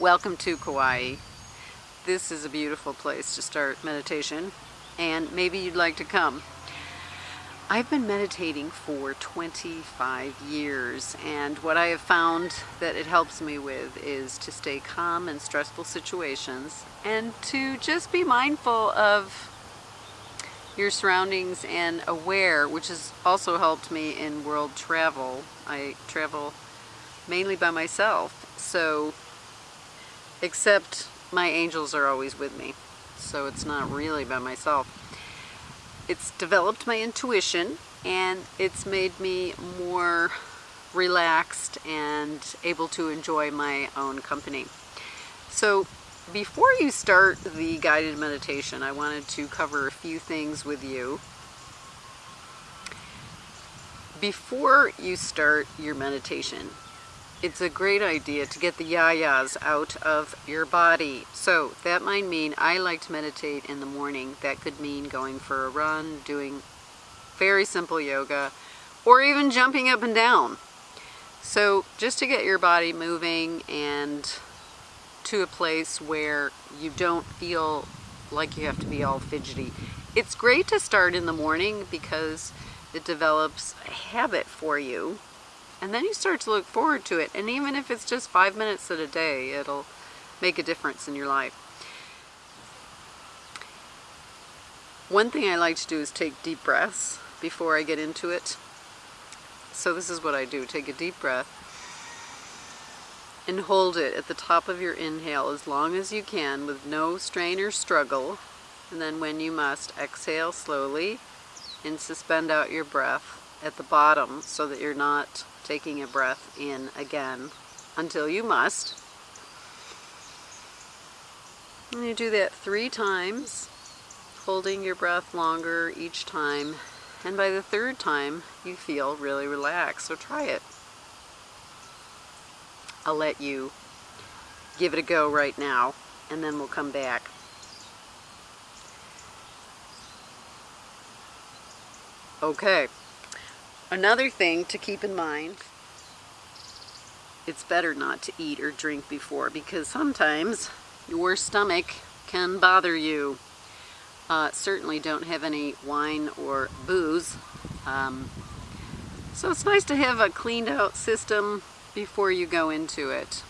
Welcome to Kauai. This is a beautiful place to start meditation and maybe you'd like to come. I've been meditating for 25 years and what I have found that it helps me with is to stay calm in stressful situations and to just be mindful of your surroundings and aware, which has also helped me in world travel. I travel mainly by myself, so except my angels are always with me, so it's not really by myself. It's developed my intuition and it's made me more relaxed and able to enjoy my own company. So before you start the guided meditation, I wanted to cover a few things with you. Before you start your meditation, it's a great idea to get the yayas out of your body. So that might mean I like to meditate in the morning. That could mean going for a run, doing very simple yoga, or even jumping up and down. So just to get your body moving and to a place where you don't feel like you have to be all fidgety. It's great to start in the morning because it develops a habit for you and then you start to look forward to it. And even if it's just five minutes at a day, it'll make a difference in your life. One thing I like to do is take deep breaths before I get into it. So this is what I do. Take a deep breath and hold it at the top of your inhale as long as you can with no strain or struggle. And then when you must, exhale slowly and suspend out your breath at the bottom so that you're not taking a breath in again until you must. And you do that three times, holding your breath longer each time. And by the third time, you feel really relaxed. So try it. I'll let you give it a go right now, and then we'll come back. Okay. Another thing to keep in mind, it's better not to eat or drink before because sometimes your stomach can bother you. Uh, certainly don't have any wine or booze. Um, so it's nice to have a cleaned out system before you go into it.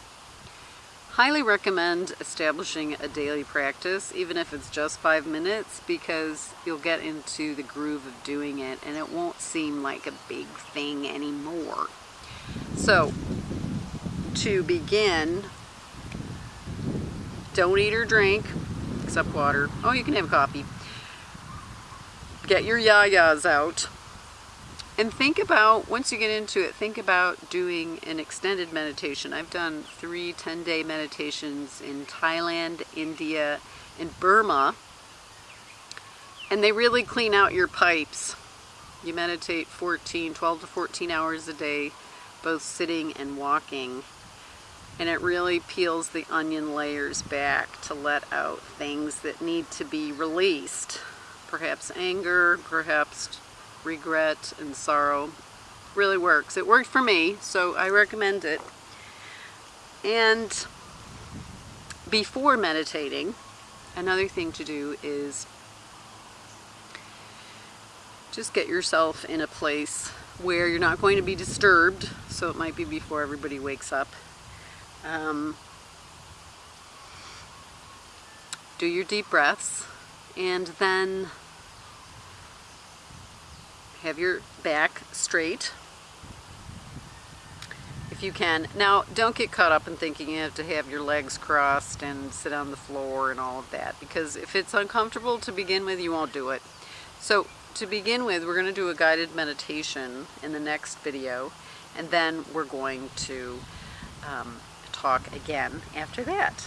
Highly recommend establishing a daily practice, even if it's just five minutes, because you'll get into the groove of doing it and it won't seem like a big thing anymore. So, to begin, don't eat or drink, except water. Oh, you can have coffee. Get your yayas out. And think about, once you get into it, think about doing an extended meditation. I've done three 10-day meditations in Thailand, India, and Burma. And they really clean out your pipes. You meditate 14, 12 to 14 hours a day, both sitting and walking. And it really peels the onion layers back to let out things that need to be released. Perhaps anger, perhaps regret and sorrow really works. It worked for me, so I recommend it. And before meditating, another thing to do is just get yourself in a place where you're not going to be disturbed, so it might be before everybody wakes up. Um, do your deep breaths, and then have your back straight if you can. Now, don't get caught up in thinking you have to have your legs crossed and sit on the floor and all of that, because if it's uncomfortable to begin with, you won't do it. So, to begin with, we're going to do a guided meditation in the next video, and then we're going to um, talk again after that.